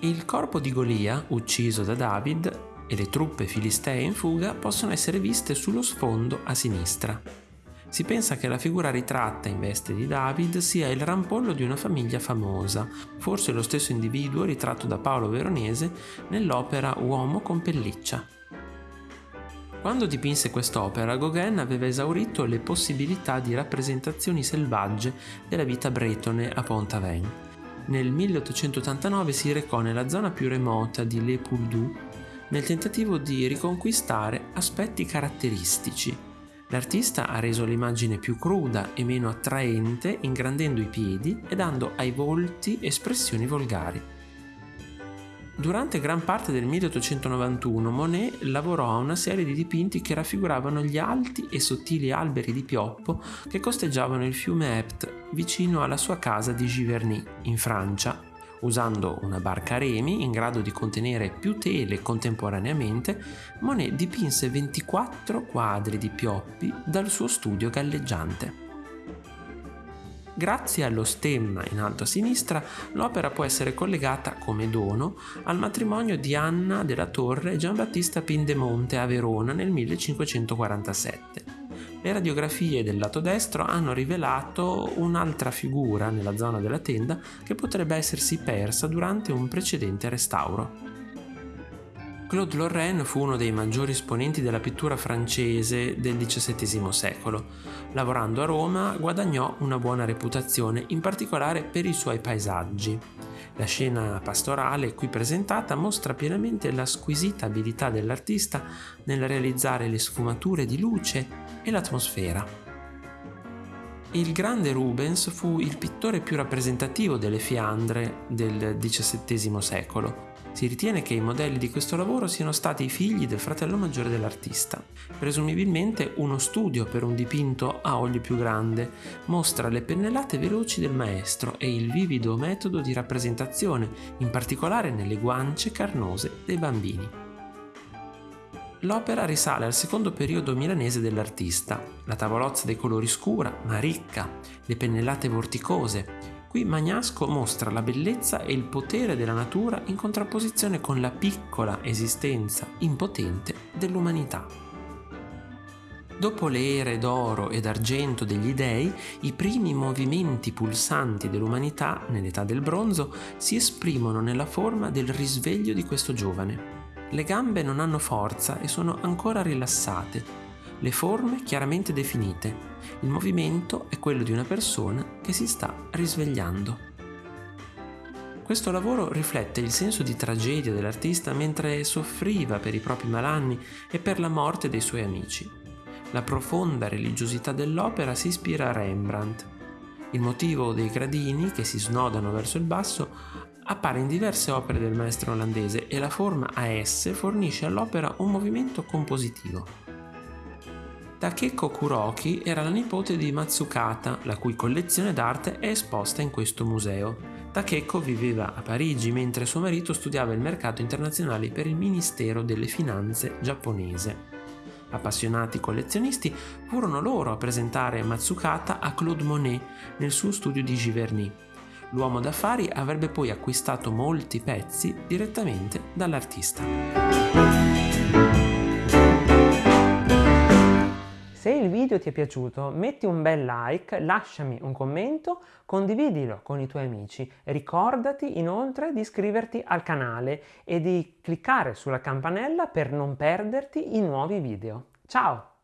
Il corpo di Golia, ucciso da David, e le truppe filistee in fuga possono essere viste sullo sfondo a sinistra. Si pensa che la figura ritratta in veste di David sia il rampollo di una famiglia famosa, forse lo stesso individuo ritratto da Paolo Veronese nell'opera Uomo con pelliccia. Quando dipinse quest'opera, Gauguin aveva esaurito le possibilità di rappresentazioni selvagge della vita bretone a Pont-Aven. Nel 1889 si recò nella zona più remota di Le Pouldoux nel tentativo di riconquistare aspetti caratteristici. L'artista ha reso l'immagine più cruda e meno attraente ingrandendo i piedi e dando ai volti espressioni volgari. Durante gran parte del 1891 Monet lavorò a una serie di dipinti che raffiguravano gli alti e sottili alberi di pioppo che costeggiavano il fiume Epte vicino alla sua casa di Giverny, in Francia, Usando una barca a remi in grado di contenere più tele contemporaneamente, Monet dipinse 24 quadri di pioppi dal suo studio galleggiante. Grazie allo stemma in alto a sinistra, l'opera può essere collegata come dono al matrimonio di Anna della Torre e Giambattista Pindemonte a Verona nel 1547. Le radiografie del lato destro hanno rivelato un'altra figura nella zona della tenda che potrebbe essersi persa durante un precedente restauro. Claude Lorraine fu uno dei maggiori esponenti della pittura francese del XVII secolo. Lavorando a Roma guadagnò una buona reputazione, in particolare per i suoi paesaggi. La scena pastorale qui presentata mostra pienamente la squisita abilità dell'artista nel realizzare le sfumature di luce e l'atmosfera. Il grande Rubens fu il pittore più rappresentativo delle Fiandre del XVII secolo. Si ritiene che i modelli di questo lavoro siano stati i figli del fratello maggiore dell'artista. Presumibilmente uno studio per un dipinto a olio più grande mostra le pennellate veloci del maestro e il vivido metodo di rappresentazione, in particolare nelle guance carnose dei bambini. L'opera risale al secondo periodo milanese dell'artista. La tavolozza dei colori scura ma ricca, le pennellate vorticose, Qui Magnasco mostra la bellezza e il potere della natura in contrapposizione con la piccola esistenza impotente dell'umanità. Dopo le ere d'oro e d'argento degli dei, i primi movimenti pulsanti dell'umanità nell'età del bronzo si esprimono nella forma del risveglio di questo giovane. Le gambe non hanno forza e sono ancora rilassate, le forme chiaramente definite. Il movimento è quello di una persona che si sta risvegliando. Questo lavoro riflette il senso di tragedia dell'artista mentre soffriva per i propri malanni e per la morte dei suoi amici. La profonda religiosità dell'opera si ispira a Rembrandt. Il motivo dei gradini che si snodano verso il basso appare in diverse opere del maestro olandese e la forma a S fornisce all'opera un movimento compositivo. Takeko Kuroki era la nipote di Matsukata, la cui collezione d'arte è esposta in questo museo. Takeko viveva a Parigi mentre suo marito studiava il mercato internazionale per il Ministero delle Finanze giapponese. Appassionati collezionisti furono loro a presentare Matsukata a Claude Monet nel suo studio di Giverny. L'uomo d'affari avrebbe poi acquistato molti pezzi direttamente dall'artista. Video ti è piaciuto metti un bel like, lasciami un commento, condividilo con i tuoi amici. Ricordati inoltre di iscriverti al canale e di cliccare sulla campanella per non perderti i nuovi video. Ciao!